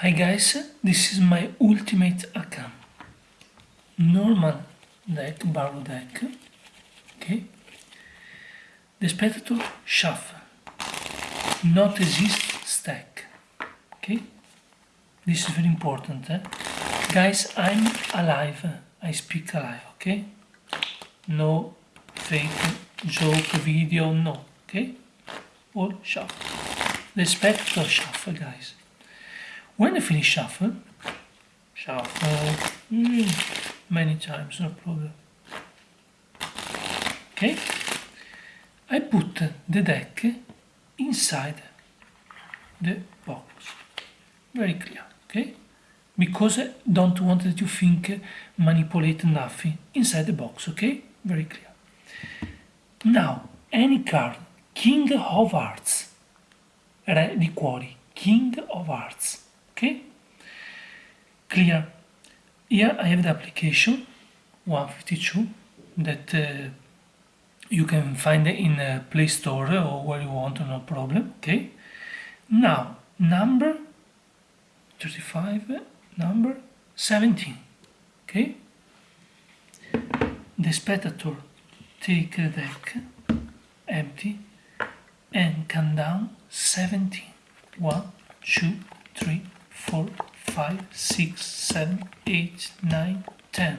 Hi guys, this is my ultimate account. Normal deck, barrel deck. Okay. The spectator shuffle. Not exist stack. Okay. This is very important. Eh? Guys, I'm alive. I speak alive. Okay. No fake joke video. No. Okay. All shuffle. The spectator shuffle, guys. When I finish shuffle, shuffle mm, many times, no problem. Okay, I put the deck inside the box. Very clear, okay? Because I don't want that you think manipulate nothing inside the box, okay? Very clear. Now, any card, King of Hearts, Re di cuori, King of Hearts okay? Clear. Here I have the application 152 that uh, you can find in a Play Store or where you want no problem okay? Now number 35 number 17 okay? The spectator take the deck empty and count down 17 1 2 3 4, 5, 6, 7, 8, 9, 10,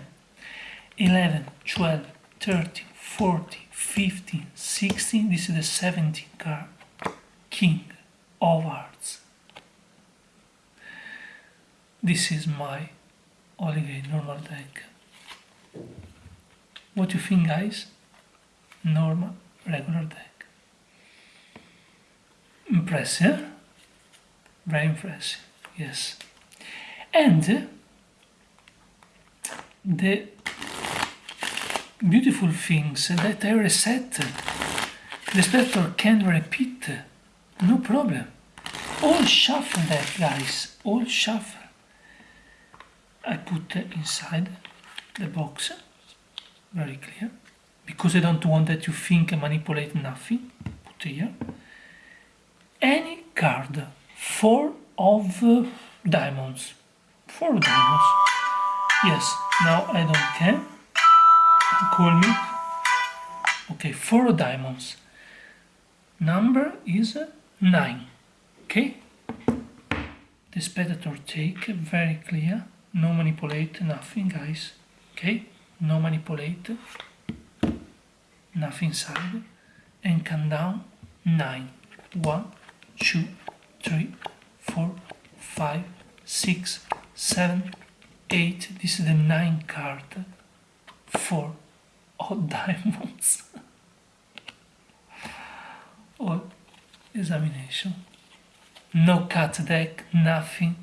11, 12, 13, 14, 15, 16, this is the 17th card, King of Hearts. This is my Oligate normal deck. What do you think guys? Normal, regular deck. Impressive? Very impressive yes. And the beautiful things that I reset the spectator can repeat no problem. All shuffle that guys. All shuffle. I put inside the box very clear because I don't want that you think I manipulate nothing. Put here. Any card four of uh, diamonds. Four diamonds. Yes, now I don't care. Call me. Okay, four diamonds. Number is uh, nine. Okay? The spectator take, very clear. No manipulate, nothing, guys. Okay? No manipulate. Nothing inside. And count down nine. One, two, three, four, five, six, seven, eight. This is the nine card for all diamonds. all examination. No cut deck, nothing.